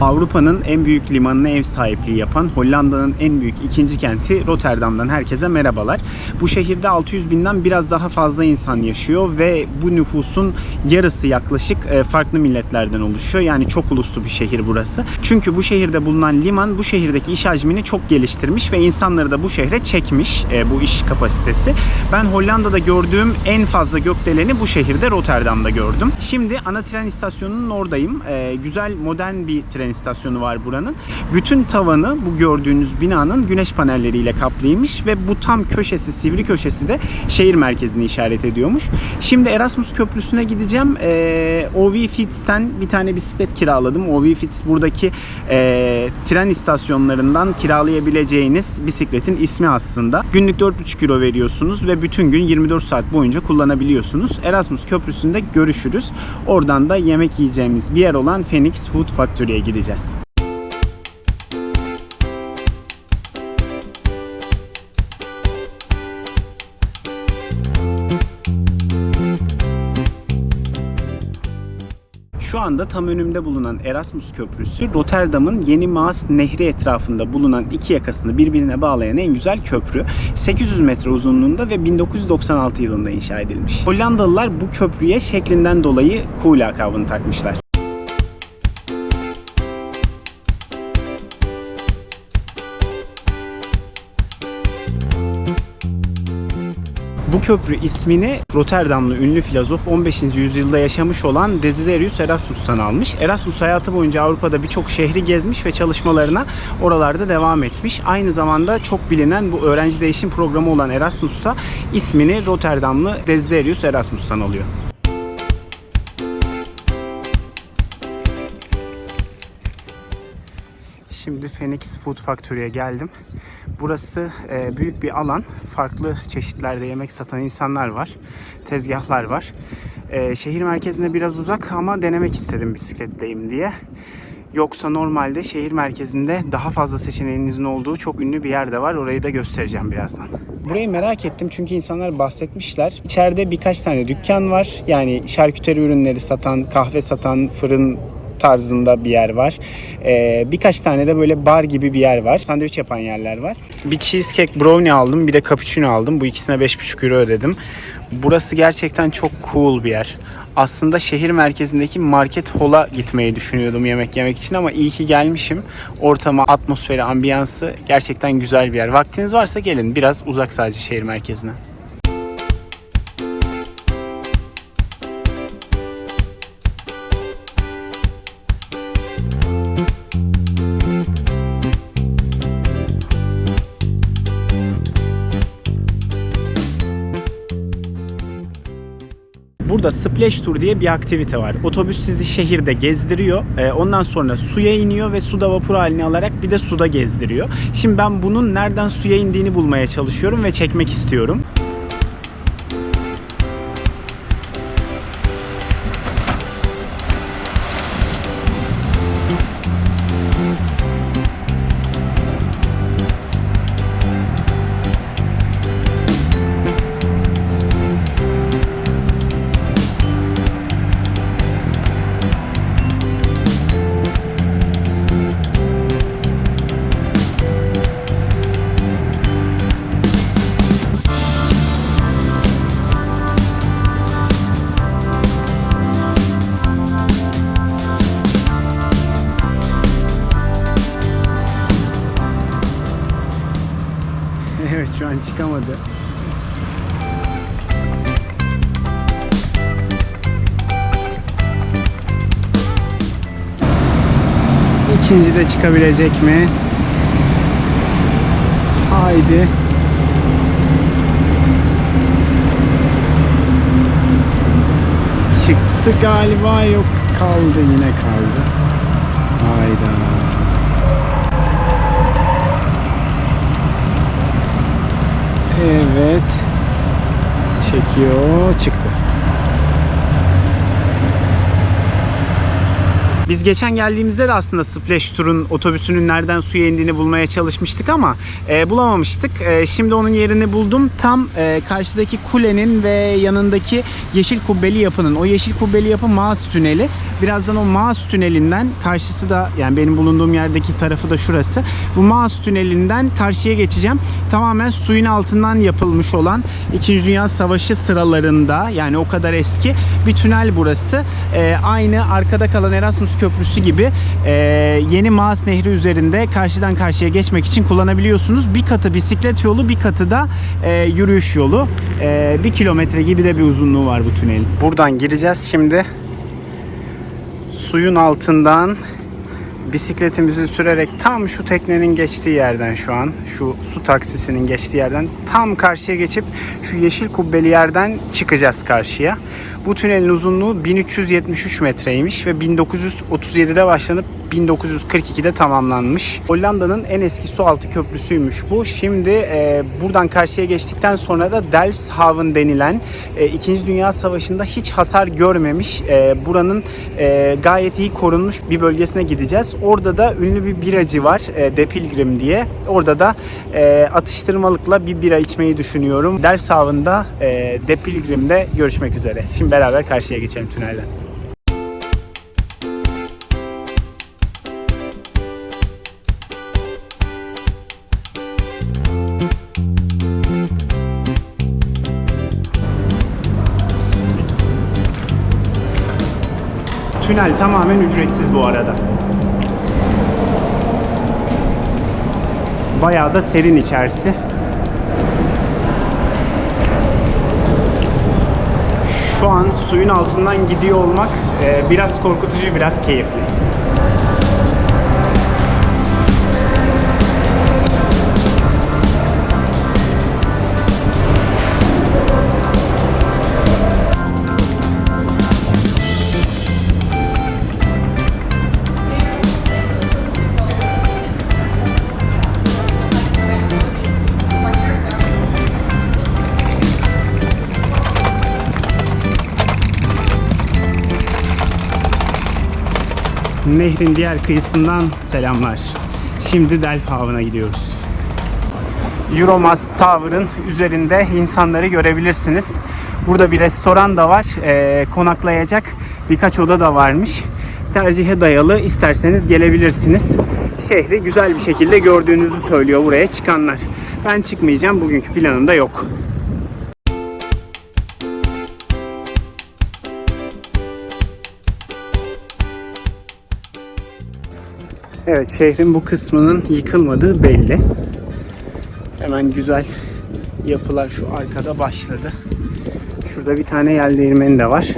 Avrupa'nın en büyük limanına ev sahipliği yapan Hollanda'nın en büyük ikinci kenti Rotterdam'dan herkese merhabalar. Bu şehirde 600 binden biraz daha fazla insan yaşıyor ve bu nüfusun yarısı yaklaşık e, farklı milletlerden oluşuyor. Yani çok uluslu bir şehir burası. Çünkü bu şehirde bulunan liman bu şehirdeki iş hacmini çok geliştirmiş ve insanları da bu şehre çekmiş e, bu iş kapasitesi. Ben Hollanda'da gördüğüm en fazla gökdeleni bu şehirde Rotterdam'da gördüm. Şimdi ana tren istasyonunun oradayım. E, güzel modern bir tren istasyonu var buranın. Bütün tavanı bu gördüğünüz binanın güneş panelleriyle kaplıymış ve bu tam köşesi, sivri köşesi de şehir merkezini işaret ediyormuş. Şimdi Erasmus Köprüsü'ne gideceğim. E, OV Fits'ten bir tane bisiklet kiraladım. OV Fits buradaki e, tren istasyonlarından kiralayabileceğiniz bisikletin ismi aslında. Günlük 4,5 euro veriyorsunuz ve bütün gün 24 saat boyunca kullanabiliyorsunuz. Erasmus Köprüsü'nde görüşürüz. Oradan da yemek yiyeceğimiz bir yer olan Phoenix Food Factory'ye gideceğiz. Şu anda tam önümde bulunan Erasmus Köprüsü Rotterdam'ın Yeni Maas Nehri etrafında bulunan iki yakasını birbirine bağlayan en güzel köprü. 800 metre uzunluğunda ve 1996 yılında inşa edilmiş. Hollandalılar bu köprüye şeklinden dolayı Kool lakabını takmışlar. Bu köprü ismini Rotterdamlı ünlü filozof 15. yüzyılda yaşamış olan Desiderius Erasmus'tan almış. Erasmus hayatı boyunca Avrupa'da birçok şehri gezmiş ve çalışmalarına oralarda devam etmiş. Aynı zamanda çok bilinen bu öğrenci değişim programı olan Erasmus'ta ismini Rotterdamlı Desiderius Erasmus'tan alıyor. Şimdi Phoenix Food Factory'ye geldim. Burası e, büyük bir alan. Farklı çeşitlerde yemek satan insanlar var. Tezgahlar var. E, şehir merkezine biraz uzak ama denemek istedim bisikletleyim diye. Yoksa normalde şehir merkezinde daha fazla seçeneğinizin olduğu çok ünlü bir yer de var. Orayı da göstereceğim birazdan. Burayı merak ettim çünkü insanlar bahsetmişler. İçeride birkaç tane dükkan var. Yani şarküteri ürünleri satan, kahve satan, fırın tarzında bir yer var. Ee, birkaç tane de böyle bar gibi bir yer var. Sandviç yapan yerler var. Bir cheesecake brownie aldım. Bir de cappuccino aldım. Bu ikisine 5,5 euro ödedim. Burası gerçekten çok cool bir yer. Aslında şehir merkezindeki market hall'a gitmeyi düşünüyordum yemek yemek için ama iyi ki gelmişim. Ortamı, atmosferi, ambiyansı gerçekten güzel bir yer. Vaktiniz varsa gelin. Biraz uzak sadece şehir merkezine. Burada Splash Tour diye bir aktivite var. Otobüs sizi şehirde gezdiriyor. Ee, ondan sonra suya iniyor ve suda vapur halini alarak bir de suda gezdiriyor. Şimdi ben bunun nereden suya indiğini bulmaya çalışıyorum ve çekmek istiyorum. An çıkamadı. İkinci de çıkabilecek mi? Haydi. Çıktı galiba yok kaldı yine kaldı. Hayda. Evet. Çekiyor. Çıktı. Biz geçen geldiğimizde de aslında Splash Tour'un otobüsünün nereden suya indiğini bulmaya çalışmıştık ama e, bulamamıştık. E, şimdi onun yerini buldum. Tam e, karşıdaki kulenin ve yanındaki yeşil kubbeli yapının. O yeşil kubbeli yapı Maas Tüneli. Birazdan o Maas Tüneli'nden karşısı da yani benim bulunduğum yerdeki tarafı da şurası. Bu Maas Tüneli'nden karşıya geçeceğim. Tamamen suyun altından yapılmış olan 2. Dünya Savaşı sıralarında yani o kadar eski bir tünel burası. E, aynı arkada kalan Erasmus Köprüsü gibi e, yeni Maas Nehri üzerinde karşıdan karşıya geçmek için kullanabiliyorsunuz. Bir katı bisiklet yolu, bir katı da e, yürüyüş yolu. E, bir kilometre gibi de bir uzunluğu var bu tünelin. Buradan gireceğiz şimdi. Suyun altından bisikletimizi sürerek tam şu teknenin geçtiği yerden şu an şu su taksisinin geçtiği yerden tam karşıya geçip şu yeşil kubbeli yerden çıkacağız karşıya. Bu tünelin uzunluğu 1373 metreymiş ve 1937'de başlanıp 1942'de tamamlanmış. Hollanda'nın en eski su altı köprüsüymüş bu. Şimdi e, buradan karşıya geçtikten sonra da Delfshaven denilen e, 2. Dünya Savaşı'nda hiç hasar görmemiş e, buranın e, gayet iyi korunmuş bir bölgesine gideceğiz. Orada da ünlü bir biracı var e, De Pilgrim diye. Orada da e, atıştırmalıkla bir bira içmeyi düşünüyorum. Delfshaven'da e, De Pilgrim'de görüşmek üzere. Şimdi beraber karşıya geçelim tünelden. Tünel tamamen ücretsiz bu arada. Bayağı da serin içerisi. Şu an suyun altından gidiyor olmak e, biraz korkutucu, biraz keyifli. Nehrin diğer kıyısından selamlar. Şimdi Delfhaven'a gidiyoruz. Euromast Tower'ın üzerinde insanları görebilirsiniz. Burada bir restoran da var. Ee, konaklayacak birkaç oda da varmış. Tercihe dayalı isterseniz gelebilirsiniz. Şehri güzel bir şekilde gördüğünüzü söylüyor buraya çıkanlar. Ben çıkmayacağım. Bugünkü planım da yok. Evet şehrin bu kısmının yıkılmadığı belli. Hemen güzel yapılar şu arkada başladı. Şurada bir tane yel değirmeni de var.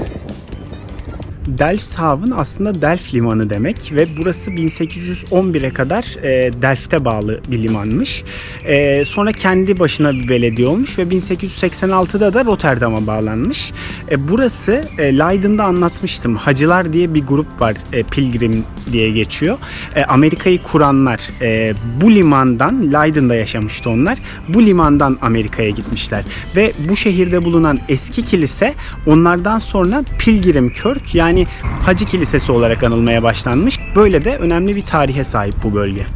Delfshaven aslında Delf limanı demek ve burası 1811'e kadar e, Delft'e bağlı bir limanmış. E, sonra kendi başına bir belediye olmuş ve 1886'da da Rotterdam'a bağlanmış. E, burası e, Leiden'da anlatmıştım. Hacılar diye bir grup var. E, Pilgrim diye geçiyor. E, Amerika'yı kuranlar e, bu limandan Leiden'da yaşamıştı onlar. Bu limandan Amerika'ya gitmişler ve bu şehirde bulunan eski kilise onlardan sonra Pilgrim Kirk yani Hacı Kilisesi olarak anılmaya başlanmış. Böyle de önemli bir tarihe sahip bu bölge.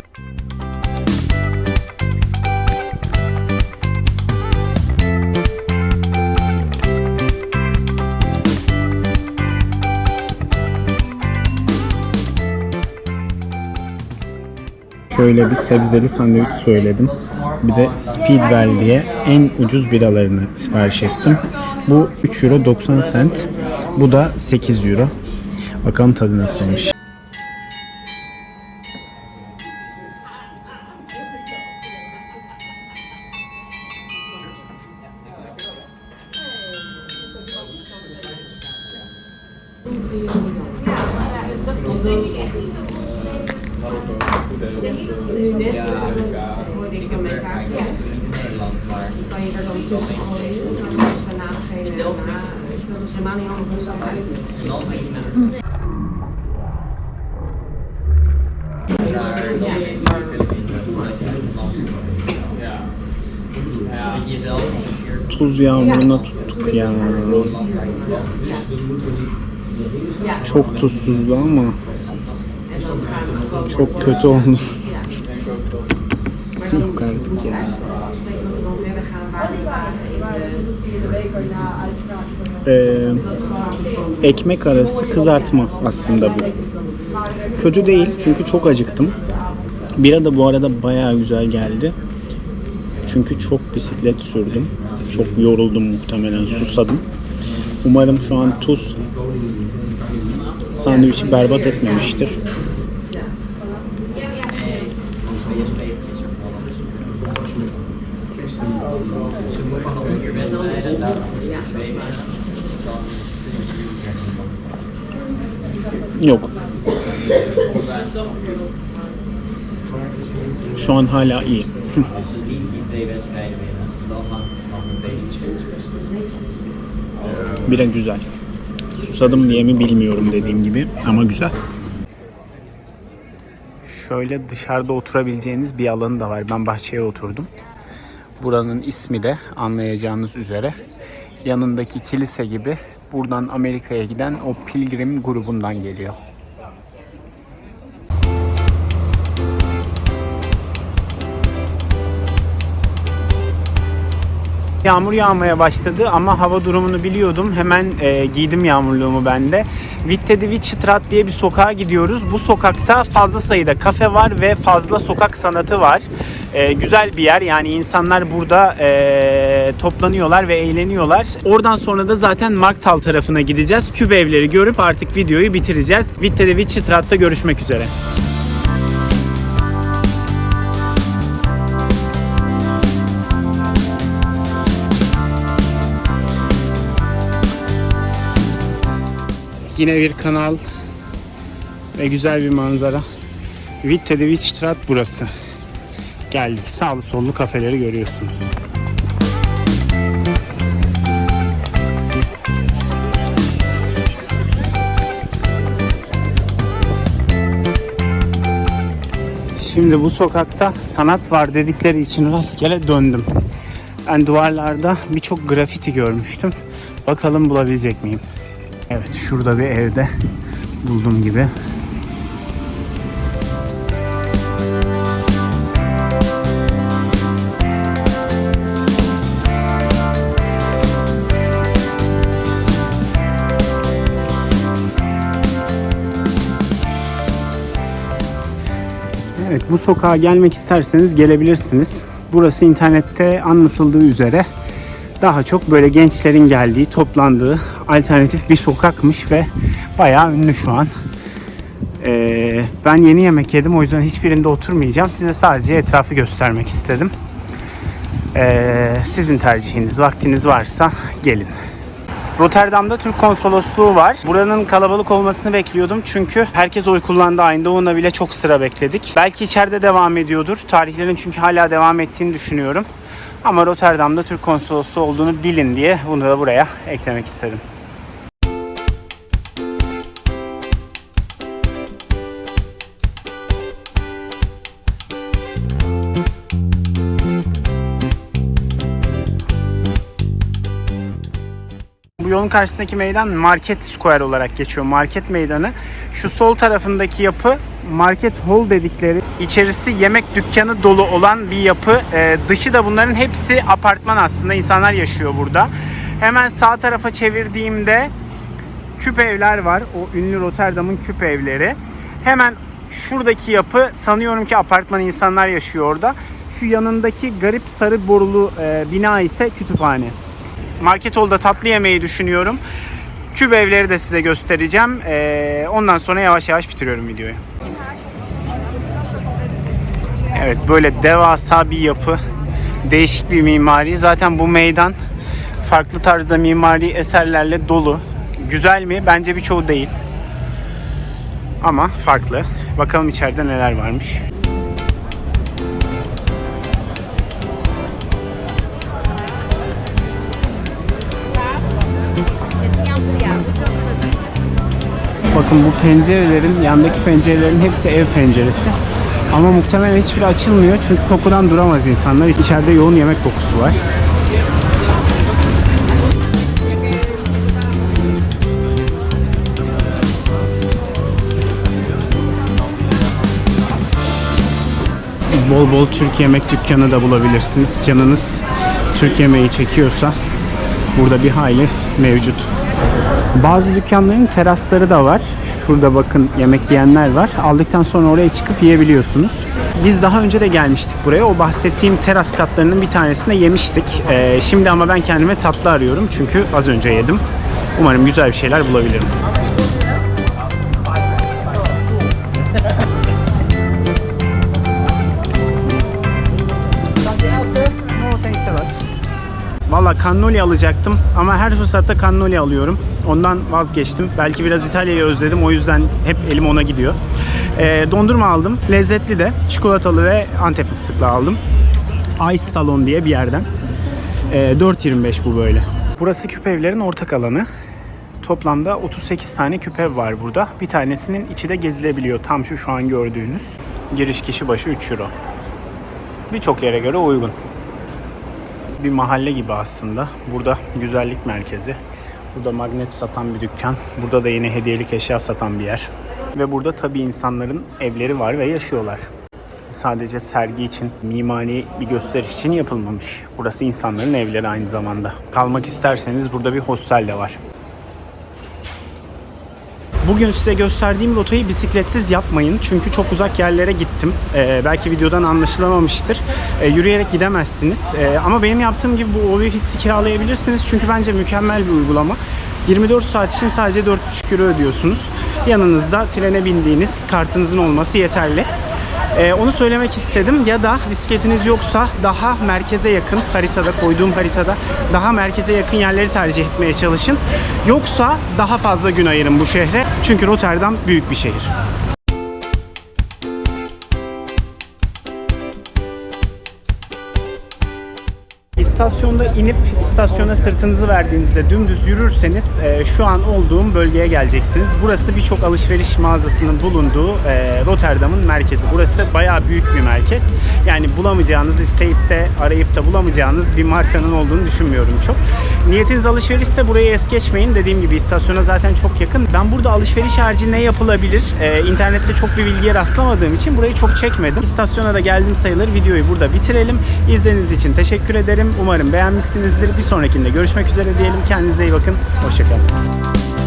Şöyle bir sebzeli sandviç söyledim. Bir de Speedwell diye en ucuz biralarını sipariş ettim. Bu 3 euro 90 cent. Bu da 8 euro. Bakalım tadı nasılmış. Hoorde mijn kaart. Ja. Dan uit. Tuz yağmuruna tuttuk ya. Çok tuzsuzdu ama Çok kötü oldu. Yok artık ya. Ee, ekmek arası kızartma aslında bu. Kötü değil çünkü çok acıktım. Bira da bu arada bayağı güzel geldi. Çünkü çok bisiklet sürdüm. Çok yoruldum muhtemelen, susadım. Umarım şu an tuz sandviçi berbat etmemiştir. Yok. Şu an hala iyi. Bira güzel. Susadım diye mi bilmiyorum dediğim gibi ama güzel. Şöyle dışarıda oturabileceğiniz bir alanı da var. Ben bahçeye oturdum. Buranın ismi de anlayacağınız üzere yanındaki kilise gibi buradan Amerika'ya giden o pilgrim grubundan geliyor. Yağmur yağmaya başladı ama hava durumunu biliyordum. Hemen e, giydim yağmurluğumu ben de. Witte de Wittstraat diye bir sokağa gidiyoruz. Bu sokakta fazla sayıda kafe var ve fazla sokak sanatı var. E, güzel bir yer yani insanlar burada e, toplanıyorlar ve eğleniyorlar. Oradan sonra da zaten Marktal tarafına gideceğiz. Küp evleri görüp artık videoyu bitireceğiz. Witte de Wittstraat'ta görüşmek üzere. Yine bir kanal ve güzel bir manzara. Witte de burası. Geldik. Sağlı sollu kafeleri görüyorsunuz. Şimdi bu sokakta sanat var dedikleri için rastgele döndüm. Ben duvarlarda birçok grafiti görmüştüm. Bakalım bulabilecek miyim? Evet şurada bir evde buldum gibi. Evet bu sokağa gelmek isterseniz gelebilirsiniz. Burası internette anlatıldığı üzere daha çok böyle gençlerin geldiği, toplandığı alternatif bir sokakmış ve bayağı ünlü şu an. Ee, ben yeni yemek yedim o yüzden hiçbirinde oturmayacağım. Size sadece etrafı göstermek istedim. Ee, sizin tercihiniz, vaktiniz varsa gelin. Rotterdam'da Türk konsolosluğu var. Buranın kalabalık olmasını bekliyordum çünkü herkes oy kullandı ona bile çok sıra bekledik. Belki içeride devam ediyordur. Tarihlerin çünkü hala devam ettiğini düşünüyorum. Ama Rotterdam'da Türk konsolosluğu olduğunu bilin diye bunu da buraya eklemek istedim. Yolun karşısındaki meydan Market Square olarak geçiyor. Market meydanı. Şu sol tarafındaki yapı Market Hall dedikleri içerisi yemek dükkanı dolu olan bir yapı. Ee, dışı da bunların hepsi apartman aslında. İnsanlar yaşıyor burada. Hemen sağ tarafa çevirdiğimde küp evler var. O ünlü Rotterdam'ın küp evleri. Hemen şuradaki yapı sanıyorum ki apartman insanlar yaşıyor orada. Şu yanındaki garip sarı borulu e, bina ise kütüphane. Market Hall'da tatlı yemeyi düşünüyorum. Küp evleri de size göstereceğim. Ee, ondan sonra yavaş yavaş bitiriyorum videoyu. Evet böyle devasa bir yapı. Değişik bir mimari. Zaten bu meydan farklı tarzda mimari eserlerle dolu. Güzel mi? Bence birçoğu değil. Ama farklı. Bakalım içeride neler varmış. Bakın bu pencerelerin, yandaki pencerelerin hepsi ev penceresi. Ama muhtemelen hiçbiri açılmıyor çünkü kokudan duramaz insanlar. İçeride yoğun yemek kokusu var. bol bol Türk yemek dükkanı da bulabilirsiniz. Canınız Türk yemeği çekiyorsa burada bir hayli mevcut. Bazı dükkanların terasları da var. Şurada bakın yemek yiyenler var. Aldıktan sonra oraya çıkıp yiyebiliyorsunuz. Biz daha önce de gelmiştik buraya. O bahsettiğim teras katlarının bir tanesinde yemiştik. Ee, şimdi ama ben kendime tatlı arıyorum. Çünkü az önce yedim. Umarım güzel bir şeyler bulabilirim. Valla cannoli alacaktım ama her fırsatta cannoli alıyorum. Ondan vazgeçtim. Belki biraz İtalya'yı özledim o yüzden hep elim ona gidiyor. Ee, dondurma aldım. Lezzetli de. Çikolatalı ve Antep fıstıklı aldım. Ice Salon diye bir yerden. Ee, 4.25 bu böyle. Burası küp evlerin ortak alanı. Toplamda 38 tane küpe var burada. Bir tanesinin içi de gezilebiliyor. Tam şu şu an gördüğünüz. Giriş kişi başı 3 euro. Birçok yere göre uygun bir mahalle gibi aslında. Burada güzellik merkezi. Burada magnet satan bir dükkan. Burada da yine hediyelik eşya satan bir yer. Ve burada tabii insanların evleri var ve yaşıyorlar. Sadece sergi için, mimari bir gösteriş için yapılmamış. Burası insanların evleri aynı zamanda. Kalmak isterseniz burada bir hostel de var. Bugün size gösterdiğim rotayı bisikletsiz yapmayın. Çünkü çok uzak yerlere gittim. Ee, belki videodan anlaşılamamıştır. Ee, yürüyerek gidemezsiniz. Ee, ama benim yaptığım gibi bu OVFits'i kiralayabilirsiniz. Çünkü bence mükemmel bir uygulama. 24 saat için sadece 4,5 euro ödüyorsunuz. Yanınızda trene bindiğiniz kartınızın olması yeterli. Ee, onu söylemek istedim. Ya da bisikletiniz yoksa daha merkeze yakın haritada koyduğum haritada daha merkeze yakın yerleri tercih etmeye çalışın. Yoksa daha fazla gün ayırın bu şehre. Çünkü Rotterdam büyük bir şehir. İstasyonda inip istasyona sırtınızı verdiğinizde dümdüz yürürseniz e, şu an olduğum bölgeye geleceksiniz. Burası birçok alışveriş mağazasının bulunduğu e, Rotterdam'ın merkezi. Burası bayağı büyük bir merkez. Yani bulamayacağınız, isteyip de arayıp da bulamayacağınız bir markanın olduğunu düşünmüyorum çok. Niyetiniz alışverişse burayı es geçmeyin. Dediğim gibi istasyona zaten çok yakın. Ben burada alışveriş harici ne yapılabilir? E, internette çok bir bilgiye rastlamadığım için burayı çok çekmedim. İstasyona da geldim sayılır. Videoyu burada bitirelim. İzlediğiniz için teşekkür ederim. Umarım beğenmişsinizdir. Bir sonrakinde görüşmek üzere diyelim. Kendinize iyi bakın. Hoşçakalın.